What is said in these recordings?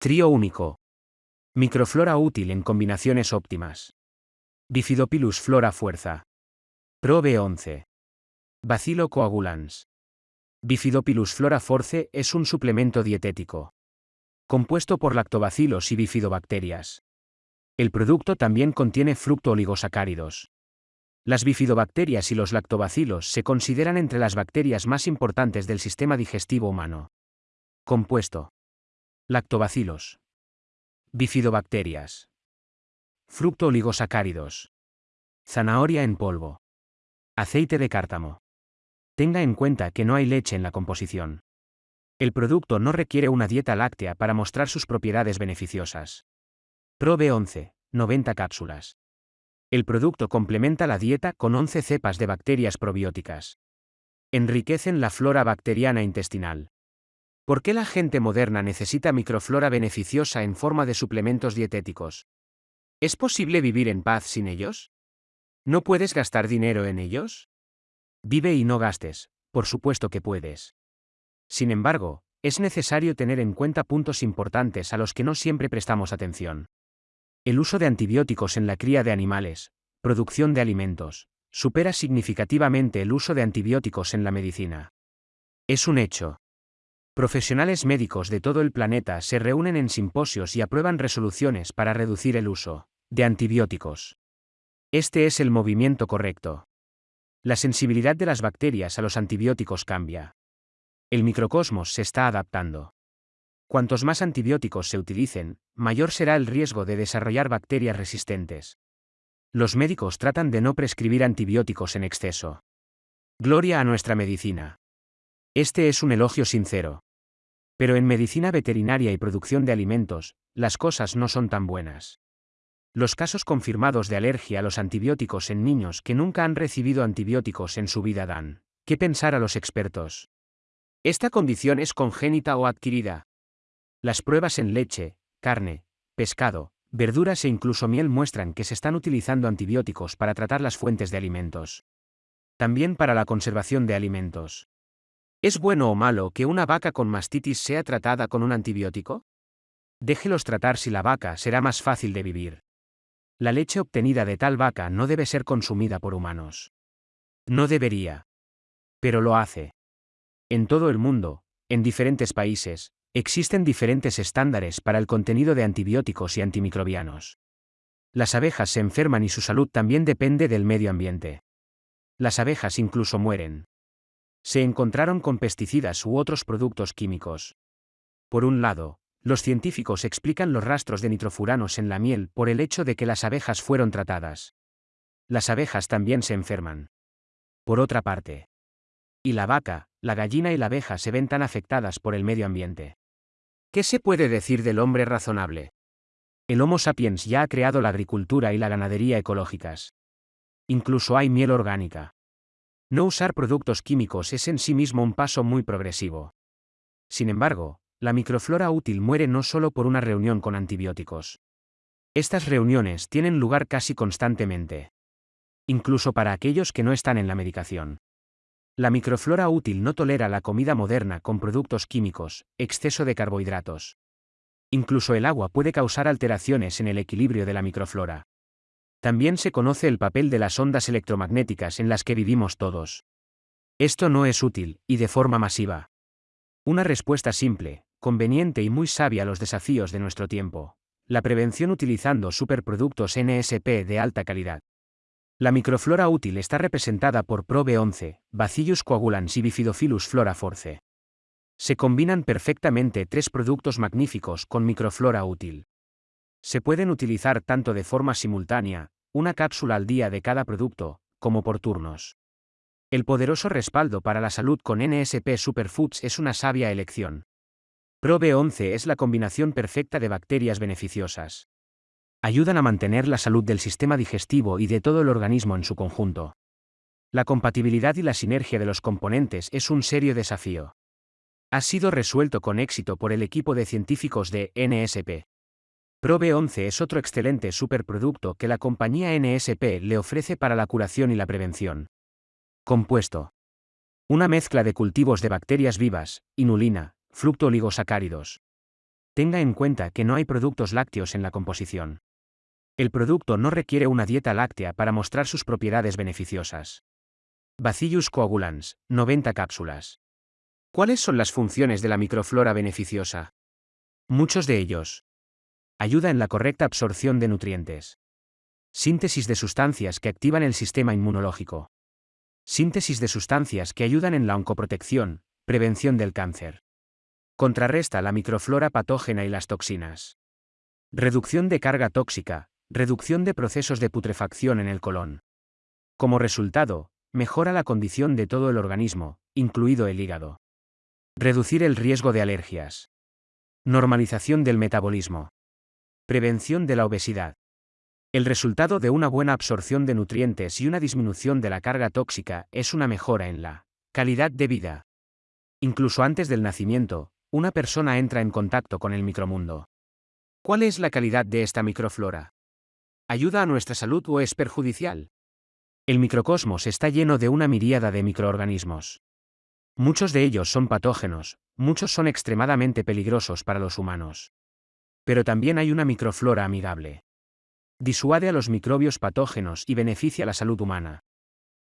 Trío único. Microflora útil en combinaciones óptimas. Bifidopilus flora fuerza. Pro B11. Bacilo coagulans. Bifidopilus flora force es un suplemento dietético. Compuesto por lactobacilos y bifidobacterias. El producto también contiene fructooligosacáridos. Las bifidobacterias y los lactobacilos se consideran entre las bacterias más importantes del sistema digestivo humano. Compuesto. Lactobacilos. Bifidobacterias. Fructooligosacáridos. Zanahoria en polvo. Aceite de cártamo. Tenga en cuenta que no hay leche en la composición. El producto no requiere una dieta láctea para mostrar sus propiedades beneficiosas. Pro B11, 90 cápsulas. El producto complementa la dieta con 11 cepas de bacterias probióticas. Enriquecen la flora bacteriana intestinal. ¿Por qué la gente moderna necesita microflora beneficiosa en forma de suplementos dietéticos? ¿Es posible vivir en paz sin ellos? ¿No puedes gastar dinero en ellos? Vive y no gastes, por supuesto que puedes. Sin embargo, es necesario tener en cuenta puntos importantes a los que no siempre prestamos atención. El uso de antibióticos en la cría de animales, producción de alimentos, supera significativamente el uso de antibióticos en la medicina. Es un hecho. Profesionales médicos de todo el planeta se reúnen en simposios y aprueban resoluciones para reducir el uso de antibióticos. Este es el movimiento correcto. La sensibilidad de las bacterias a los antibióticos cambia. El microcosmos se está adaptando. Cuantos más antibióticos se utilicen, mayor será el riesgo de desarrollar bacterias resistentes. Los médicos tratan de no prescribir antibióticos en exceso. Gloria a nuestra medicina. Este es un elogio sincero. Pero en medicina veterinaria y producción de alimentos, las cosas no son tan buenas. Los casos confirmados de alergia a los antibióticos en niños que nunca han recibido antibióticos en su vida dan. ¿Qué pensar a los expertos? ¿Esta condición es congénita o adquirida? Las pruebas en leche, carne, pescado, verduras e incluso miel muestran que se están utilizando antibióticos para tratar las fuentes de alimentos. También para la conservación de alimentos. ¿Es bueno o malo que una vaca con mastitis sea tratada con un antibiótico? Déjelos tratar si la vaca será más fácil de vivir. La leche obtenida de tal vaca no debe ser consumida por humanos. No debería. Pero lo hace. En todo el mundo, en diferentes países, Existen diferentes estándares para el contenido de antibióticos y antimicrobianos. Las abejas se enferman y su salud también depende del medio ambiente. Las abejas incluso mueren. Se encontraron con pesticidas u otros productos químicos. Por un lado, los científicos explican los rastros de nitrofuranos en la miel por el hecho de que las abejas fueron tratadas. Las abejas también se enferman. Por otra parte. Y la vaca, la gallina y la abeja se ven tan afectadas por el medio ambiente. ¿Qué se puede decir del hombre razonable? El Homo sapiens ya ha creado la agricultura y la ganadería ecológicas. Incluso hay miel orgánica. No usar productos químicos es en sí mismo un paso muy progresivo. Sin embargo, la microflora útil muere no solo por una reunión con antibióticos. Estas reuniones tienen lugar casi constantemente. Incluso para aquellos que no están en la medicación. La microflora útil no tolera la comida moderna con productos químicos, exceso de carbohidratos. Incluso el agua puede causar alteraciones en el equilibrio de la microflora. También se conoce el papel de las ondas electromagnéticas en las que vivimos todos. Esto no es útil, y de forma masiva. Una respuesta simple, conveniente y muy sabia a los desafíos de nuestro tiempo. La prevención utilizando superproductos NSP de alta calidad. La microflora útil está representada por Probe 11, Bacillus coagulans y Bifidophilus flora force. Se combinan perfectamente tres productos magníficos con microflora útil. Se pueden utilizar tanto de forma simultánea, una cápsula al día de cada producto, como por turnos. El poderoso respaldo para la salud con NSP Superfoods es una sabia elección. Probe 11 es la combinación perfecta de bacterias beneficiosas ayudan a mantener la salud del sistema digestivo y de todo el organismo en su conjunto. La compatibilidad y la sinergia de los componentes es un serio desafío. Ha sido resuelto con éxito por el equipo de científicos de NSP. Probe 11 es otro excelente superproducto que la compañía NSP le ofrece para la curación y la prevención. Compuesto. Una mezcla de cultivos de bacterias vivas, inulina, fructooligosacáridos. Tenga en cuenta que no hay productos lácteos en la composición. El producto no requiere una dieta láctea para mostrar sus propiedades beneficiosas. Bacillus coagulans, 90 cápsulas. ¿Cuáles son las funciones de la microflora beneficiosa? Muchos de ellos. Ayuda en la correcta absorción de nutrientes. Síntesis de sustancias que activan el sistema inmunológico. Síntesis de sustancias que ayudan en la oncoprotección, prevención del cáncer. Contrarresta la microflora patógena y las toxinas. Reducción de carga tóxica, reducción de procesos de putrefacción en el colon. Como resultado, mejora la condición de todo el organismo, incluido el hígado. Reducir el riesgo de alergias. Normalización del metabolismo. Prevención de la obesidad. El resultado de una buena absorción de nutrientes y una disminución de la carga tóxica es una mejora en la calidad de vida. Incluso antes del nacimiento, una persona entra en contacto con el micromundo. ¿Cuál es la calidad de esta microflora? ¿Ayuda a nuestra salud o es perjudicial? El microcosmos está lleno de una miríada de microorganismos. Muchos de ellos son patógenos, muchos son extremadamente peligrosos para los humanos. Pero también hay una microflora amigable. Disuade a los microbios patógenos y beneficia la salud humana.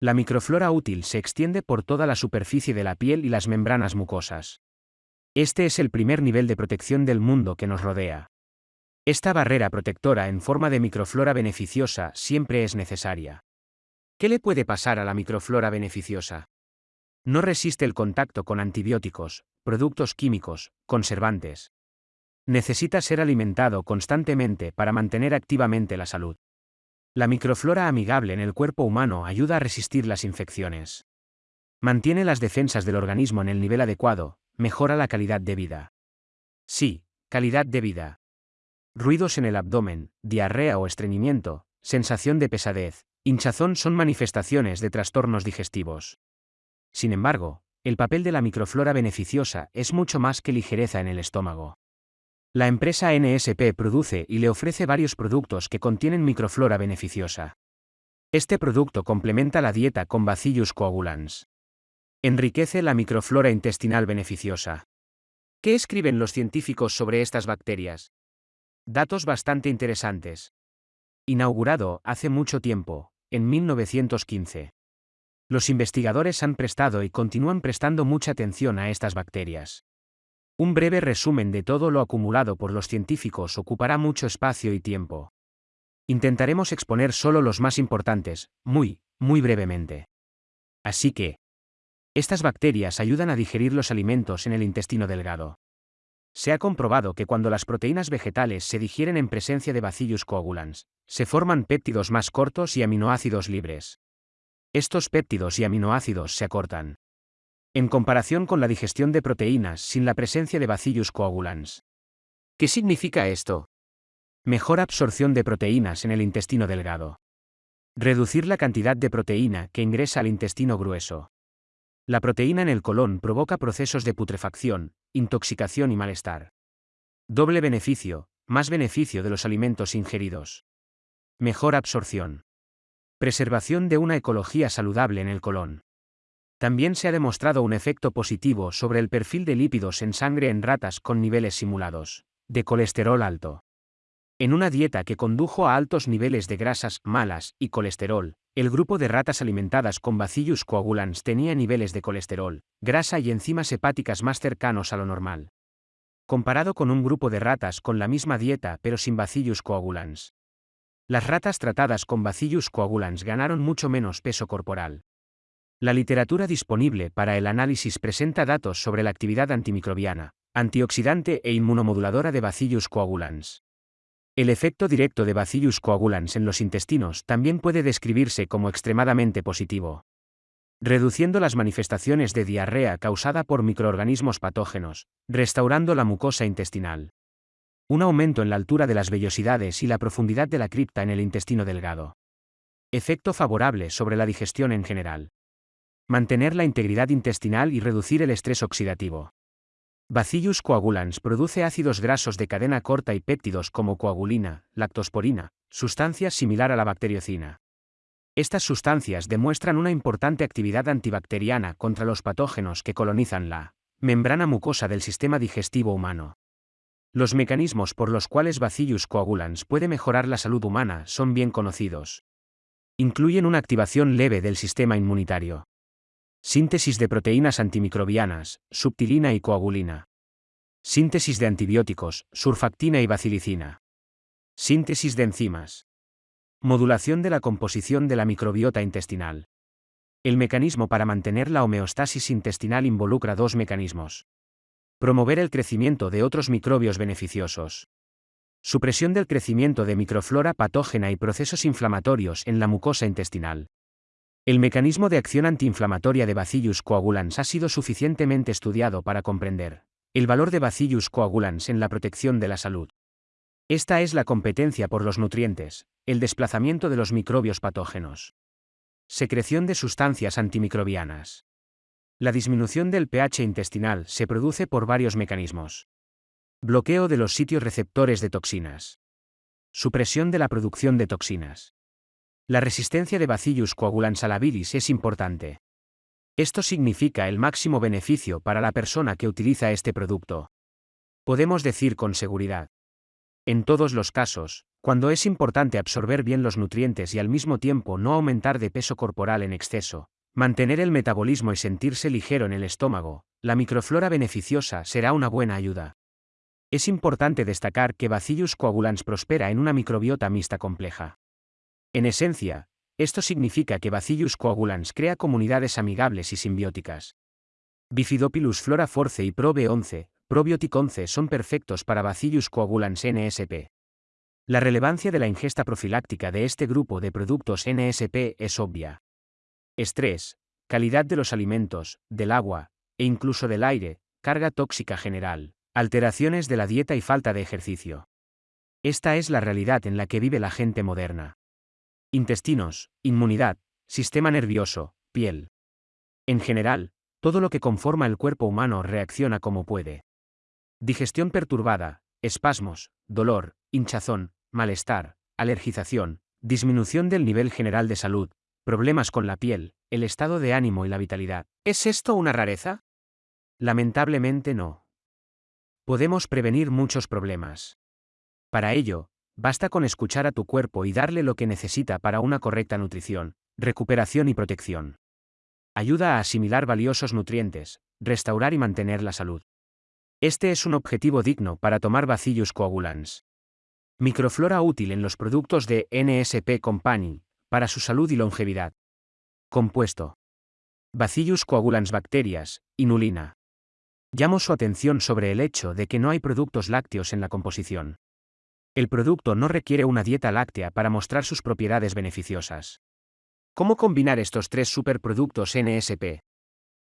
La microflora útil se extiende por toda la superficie de la piel y las membranas mucosas. Este es el primer nivel de protección del mundo que nos rodea. Esta barrera protectora en forma de microflora beneficiosa siempre es necesaria. ¿Qué le puede pasar a la microflora beneficiosa? No resiste el contacto con antibióticos, productos químicos, conservantes. Necesita ser alimentado constantemente para mantener activamente la salud. La microflora amigable en el cuerpo humano ayuda a resistir las infecciones. Mantiene las defensas del organismo en el nivel adecuado, mejora la calidad de vida. Sí, calidad de vida. Ruidos en el abdomen, diarrea o estreñimiento, sensación de pesadez, hinchazón son manifestaciones de trastornos digestivos. Sin embargo, el papel de la microflora beneficiosa es mucho más que ligereza en el estómago. La empresa NSP produce y le ofrece varios productos que contienen microflora beneficiosa. Este producto complementa la dieta con Bacillus coagulans. Enriquece la microflora intestinal beneficiosa. ¿Qué escriben los científicos sobre estas bacterias? Datos bastante interesantes. Inaugurado hace mucho tiempo, en 1915. Los investigadores han prestado y continúan prestando mucha atención a estas bacterias. Un breve resumen de todo lo acumulado por los científicos ocupará mucho espacio y tiempo. Intentaremos exponer solo los más importantes, muy, muy brevemente. Así que, estas bacterias ayudan a digerir los alimentos en el intestino delgado. Se ha comprobado que cuando las proteínas vegetales se digieren en presencia de Bacillus coagulans, se forman péptidos más cortos y aminoácidos libres. Estos péptidos y aminoácidos se acortan. En comparación con la digestión de proteínas sin la presencia de Bacillus coagulans. ¿Qué significa esto? Mejor absorción de proteínas en el intestino delgado. Reducir la cantidad de proteína que ingresa al intestino grueso. La proteína en el colon provoca procesos de putrefacción, intoxicación y malestar. Doble beneficio, más beneficio de los alimentos ingeridos. Mejor absorción. Preservación de una ecología saludable en el colon. También se ha demostrado un efecto positivo sobre el perfil de lípidos en sangre en ratas con niveles simulados de colesterol alto. En una dieta que condujo a altos niveles de grasas malas y colesterol, el grupo de ratas alimentadas con Bacillus coagulans tenía niveles de colesterol, grasa y enzimas hepáticas más cercanos a lo normal. Comparado con un grupo de ratas con la misma dieta pero sin Bacillus coagulans, las ratas tratadas con Bacillus coagulans ganaron mucho menos peso corporal. La literatura disponible para el análisis presenta datos sobre la actividad antimicrobiana, antioxidante e inmunomoduladora de Bacillus coagulans. El efecto directo de Bacillus coagulans en los intestinos también puede describirse como extremadamente positivo. Reduciendo las manifestaciones de diarrea causada por microorganismos patógenos, restaurando la mucosa intestinal un aumento en la altura de las vellosidades y la profundidad de la cripta en el intestino delgado. Efecto favorable sobre la digestión en general. Mantener la integridad intestinal y reducir el estrés oxidativo. Bacillus coagulans produce ácidos grasos de cadena corta y péptidos como coagulina, lactosporina, sustancias similar a la bacteriocina. Estas sustancias demuestran una importante actividad antibacteriana contra los patógenos que colonizan la membrana mucosa del sistema digestivo humano. Los mecanismos por los cuales Bacillus coagulans puede mejorar la salud humana son bien conocidos. Incluyen una activación leve del sistema inmunitario. Síntesis de proteínas antimicrobianas, subtilina y coagulina. Síntesis de antibióticos, surfactina y bacilicina. Síntesis de enzimas. Modulación de la composición de la microbiota intestinal. El mecanismo para mantener la homeostasis intestinal involucra dos mecanismos. Promover el crecimiento de otros microbios beneficiosos. Supresión del crecimiento de microflora patógena y procesos inflamatorios en la mucosa intestinal. El mecanismo de acción antiinflamatoria de Bacillus coagulans ha sido suficientemente estudiado para comprender el valor de Bacillus coagulans en la protección de la salud. Esta es la competencia por los nutrientes, el desplazamiento de los microbios patógenos. Secreción de sustancias antimicrobianas. La disminución del pH intestinal se produce por varios mecanismos. Bloqueo de los sitios receptores de toxinas. Supresión de la producción de toxinas. La resistencia de Bacillus coagulans a la bilis es importante. Esto significa el máximo beneficio para la persona que utiliza este producto. Podemos decir con seguridad. En todos los casos, cuando es importante absorber bien los nutrientes y al mismo tiempo no aumentar de peso corporal en exceso, mantener el metabolismo y sentirse ligero en el estómago, la microflora beneficiosa será una buena ayuda. Es importante destacar que Bacillus coagulans prospera en una microbiota mixta compleja. En esencia, esto significa que Bacillus coagulans crea comunidades amigables y simbióticas. Bifidopilus flora force y Probe 11, Probiotic 11 son perfectos para Bacillus coagulans NSP. La relevancia de la ingesta profiláctica de este grupo de productos NSP es obvia. Estrés, calidad de los alimentos, del agua, e incluso del aire, carga tóxica general, alteraciones de la dieta y falta de ejercicio. Esta es la realidad en la que vive la gente moderna. Intestinos, inmunidad, sistema nervioso, piel. En general, todo lo que conforma el cuerpo humano reacciona como puede. Digestión perturbada, espasmos, dolor, hinchazón, malestar, alergización, disminución del nivel general de salud, problemas con la piel, el estado de ánimo y la vitalidad. ¿Es esto una rareza? Lamentablemente no. Podemos prevenir muchos problemas. Para ello, basta con escuchar a tu cuerpo y darle lo que necesita para una correcta nutrición, recuperación y protección. Ayuda a asimilar valiosos nutrientes, restaurar y mantener la salud. Este es un objetivo digno para tomar Bacillus coagulans. Microflora útil en los productos de NSP Company, para su salud y longevidad. Compuesto. Bacillus coagulans bacterias, inulina. Llamo su atención sobre el hecho de que no hay productos lácteos en la composición. El producto no requiere una dieta láctea para mostrar sus propiedades beneficiosas. ¿Cómo combinar estos tres superproductos NSP?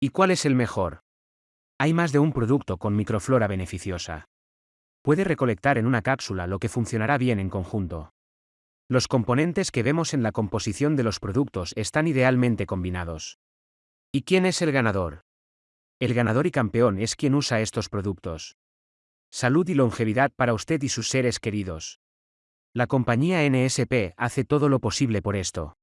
¿Y cuál es el mejor? Hay más de un producto con microflora beneficiosa puede recolectar en una cápsula lo que funcionará bien en conjunto. Los componentes que vemos en la composición de los productos están idealmente combinados. ¿Y quién es el ganador? El ganador y campeón es quien usa estos productos. Salud y longevidad para usted y sus seres queridos. La compañía NSP hace todo lo posible por esto.